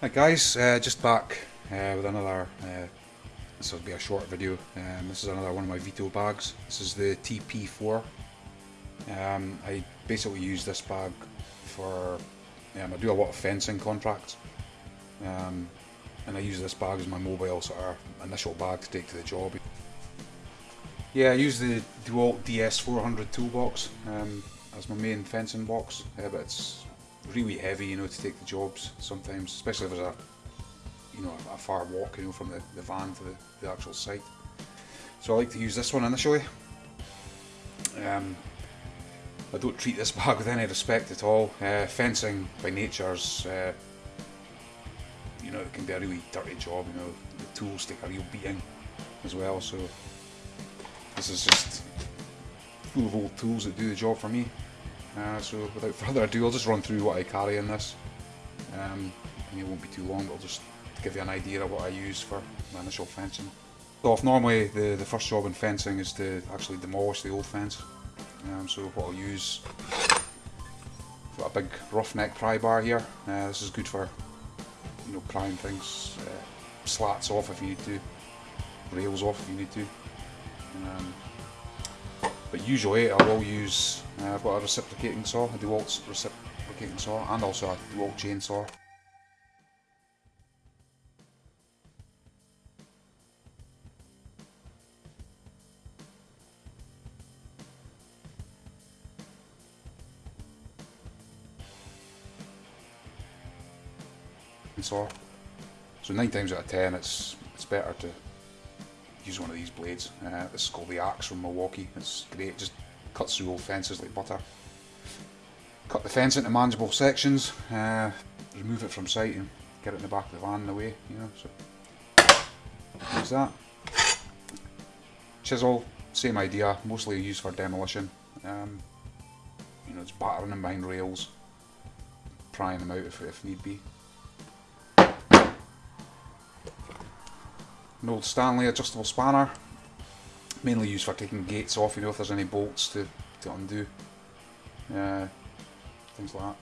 Hi guys, uh, just back uh, with another, uh, this will be a short video, um, this is another one of my Veto bags, this is the TP4, um, I basically use this bag for, um, I do a lot of fencing contracts, um, and I use this bag as my mobile sort of initial bag to take to the job. Yeah, I use the DeWalt DS400 toolbox um, as my main fencing box, uh, but it's really heavy, you know, to take the jobs sometimes, especially if there's a, you know, a far walk, you know, from the, the van to the, the actual site. So I like to use this one initially. Um, I don't treat this bag with any respect at all. Uh, fencing by nature's, uh, you know, it can be a really dirty job, you know, the tools take a real beating as well, so this is just full of old tools that do the job for me. Uh, so without further ado, I'll just run through what I carry in this. Um, it won't be too long, but I'll just give you an idea of what I use for my initial fencing. So off normally the, the first job in fencing is to actually demolish the old fence. Um, so what I'll use, got a big roughneck pry bar here. Uh, this is good for you know prying things, uh, slats off if you need to, rails off if you need to. Um, but usually I will use, uh, I've got a reciprocating saw, a DeWalt reciprocating saw, and also a DeWalt chainsaw. Saw. So nine times out of ten, it's it's better to use one of these blades. Uh, this is called the Axe from Milwaukee. It's great, just cuts through old fences like butter. Cut the fence into manageable sections, uh, remove it from sight and get it in the back of the van away, you know, so use that. Chisel, same idea, mostly used for demolition. Um, you know, it's battering them behind rails, prying them out if, if need be. An old Stanley adjustable spanner, mainly used for taking gates off, you know, if there's any bolts to, to undo. Uh, things like that.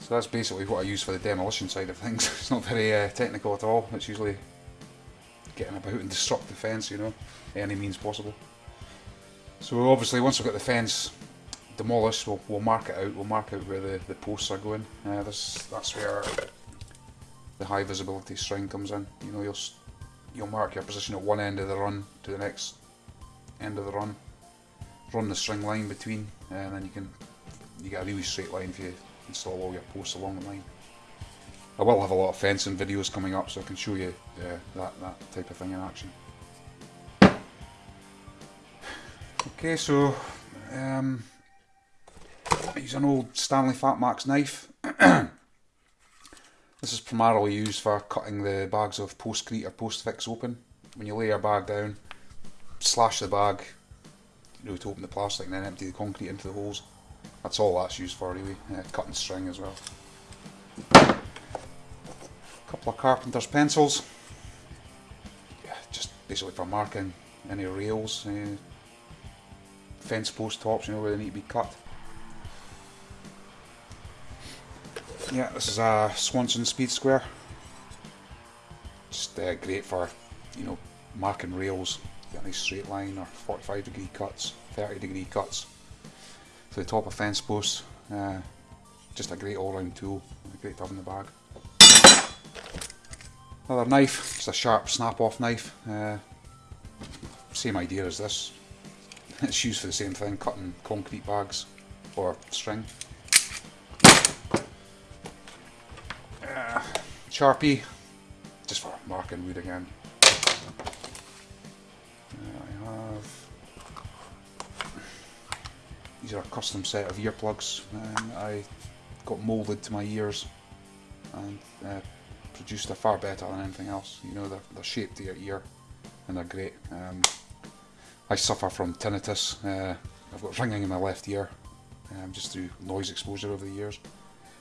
So that's basically what I use for the demolition side of things. it's not very uh, technical at all, it's usually getting about and disrupt the fence, you know, any means possible. So obviously once we've got the fence demolished, we'll, we'll mark it out, we'll mark out where the, the posts are going. Uh, this, that's where the high visibility string comes in. You know, you'll you'll mark your position at one end of the run to the next end of the run. Run the string line between, and then you can you get a really straight line if you install all your posts along the line. I will have a lot of fencing videos coming up, so I can show you uh, that that type of thing in action. Okay, so um, I use an old Stanley Fatmax knife. This is primarily used for cutting the bags of postcrete or postfix open. When you lay your bag down, slash the bag, you know, to open the plastic and then empty the concrete into the holes. That's all that's used for really, uh, cutting string as well. A couple of carpenter's pencils, yeah, just basically for marking any rails, uh, fence post tops, you know, where they need to be cut. Yeah, this is a Swanson Speed Square. Just uh, great for, you know, marking rails, get a nice straight line or 45 degree cuts, 30 degree cuts to the top of fence posts. Uh, just a great all round tool, great to have in the bag. Another knife, just a sharp snap off knife. Uh, same idea as this. It's used for the same thing, cutting concrete bags or string. Sharpie, just for marking wood again. I have these are a custom set of earplugs and I got moulded to my ears and uh, produced a far better than anything else. You know, they're, they're shaped to your ear and they're great. Um, I suffer from tinnitus. Uh, I've got ringing in my left ear um, just through noise exposure over the years.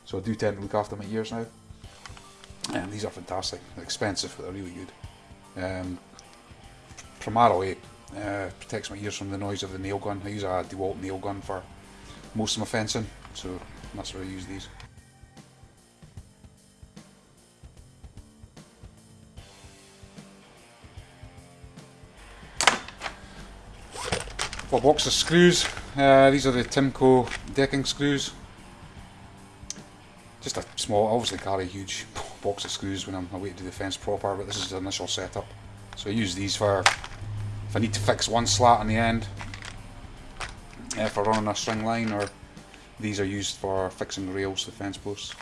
So I do tend to look after my ears now. Um, these are fantastic, They're expensive, but they're really good. Um, primarily, uh, protects my ears from the noise of the nail gun. I use a DeWalt nail gun for most of my fencing, so that's where I use these. A box of screws. Uh, these are the Timco decking screws. Just a small, obviously carry huge box of screws when I'm away to do the fence proper, but this is the initial setup. So I use these for if I need to fix one slat on the end, uh, for running a string line, or these are used for fixing rails to the fence posts.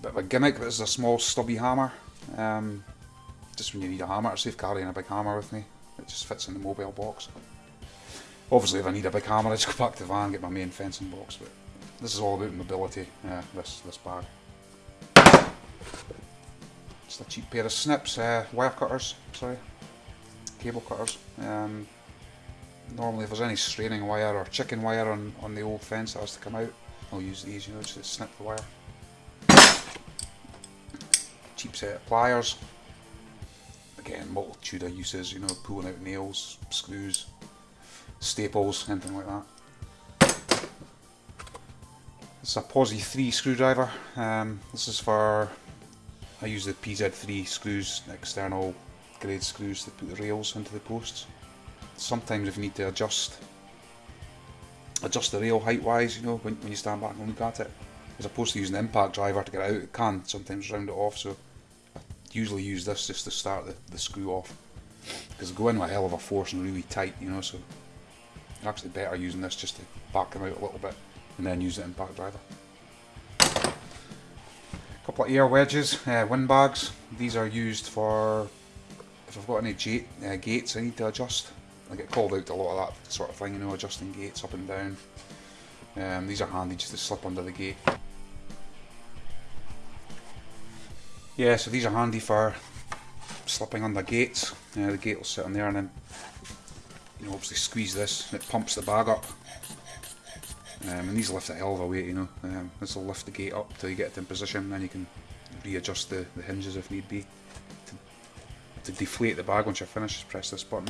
Bit of a gimmick, this is a small stubby hammer. Um, just when you need a hammer to save carrying a big hammer with me. It just fits in the mobile box. Obviously if I need a big hammer I just go back to the van and get my main fencing box, but this is all about mobility, uh, this, this bag. Just a cheap pair of snips, uh, wire cutters, sorry, cable cutters. Um, normally if there's any straining wire or chicken wire on, on the old fence that has to come out, I'll use these, you know, just to snip the wire. Cheap set of pliers, again, multitude of uses, you know, pulling out nails, screws, staples, anything like that. It's a Posi 3 screwdriver. Um, this is for, I use the PZ3 screws, external grade screws to put the rails into the posts. Sometimes if you need to adjust adjust the rail height wise, you know, when, when you stand back and look at it, as opposed to using the impact driver to get out, it can sometimes round it off, so usually use this just to start the, the screw off because go in with a hell of a force and really tight you know so actually better using this just to back them out a little bit and then use the impact driver. A couple of air wedges, uh, wind bags, these are used for if I've got any gate, uh, gates I need to adjust. I get called out a lot of that sort of thing, you know, adjusting gates up and down. Um, these are handy just to slip under the gate. Yeah, so these are handy for slipping under gates. Uh, the gate will sit on there and then you know, obviously squeeze this and it pumps the bag up. Um, and these lift a hell of a weight, you know. Um, this will lift the gate up till you get it in position then you can readjust the, the hinges if need be. To, to deflate the bag once you're finished, just press this button.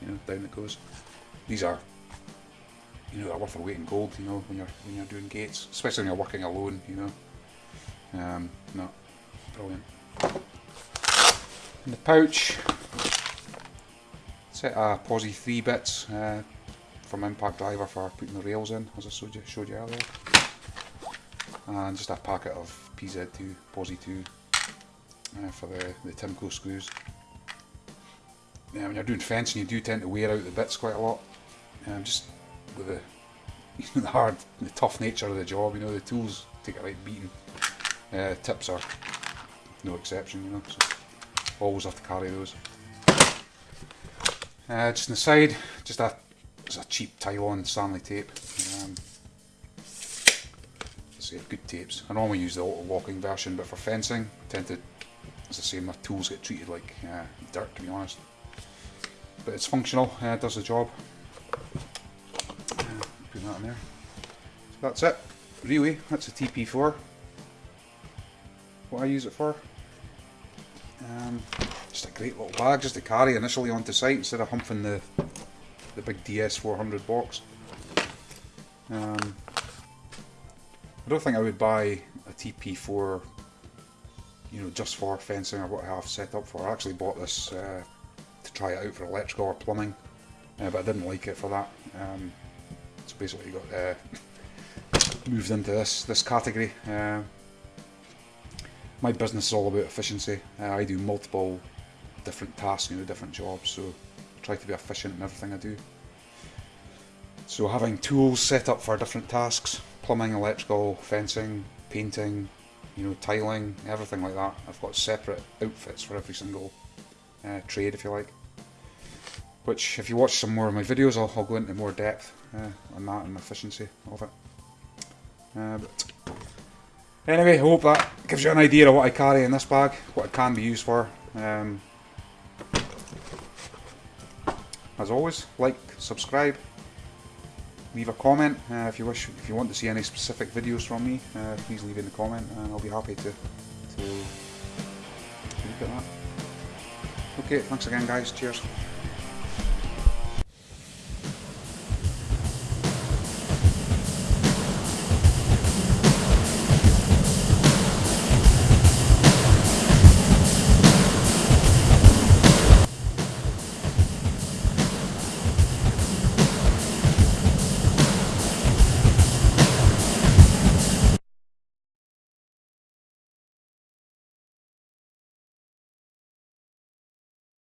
You know, down it goes. These are you know, they're worth a weight in gold, you know, when you're when you're doing gates. Especially when you're working alone, you know. Um, no. Brilliant. In the pouch, set a Posi 3 bits uh, from Impact Driver for putting the rails in, as I showed you, showed you earlier. And just a packet of PZ2, Posi 2 uh, for the, the Timco screws. Yeah, when you're doing fencing you do tend to wear out the bits quite a lot. Um, just with the, the hard, the tough nature of the job, you know, the tools take a right beating. Uh, tips are no exception, you know, so always have to carry those. Uh, just on the side, just a, a cheap Tylon Stanley tape. Um, say good tapes. I normally use the auto locking version, but for fencing, I tend to, as I say, my tools get treated like uh, dirt to be honest. But it's functional, uh, it does the job. Uh, put that in there. So that's it. Really, that's a TP4. What I use it for. Um, just a great little bag just to carry initially onto site instead of humping the the big DS400 box. Um, I don't think I would buy a TP4 you know, just for fencing or what I have set up for. I actually bought this uh, to try it out for electrical or plumbing, uh, but I didn't like it for that. Um, so basically got uh, moved into this this category. Uh, my business is all about efficiency. Uh, I do multiple different tasks, you know, different jobs, so try to be efficient in everything I do. So having tools set up for different tasks, plumbing, electrical, fencing, painting, you know, tiling, everything like that. I've got separate outfits for every single uh, trade, if you like. Which, if you watch some more of my videos, I'll, I'll go into more depth uh, on that and efficiency of it. Uh, Anyway, I hope that gives you an idea of what I carry in this bag, what it can be used for. Um, as always, like, subscribe, leave a comment uh, if you wish. If you want to see any specific videos from me, uh, please leave in the comment, and I'll be happy to to, to look at that. Okay, thanks again, guys. Cheers.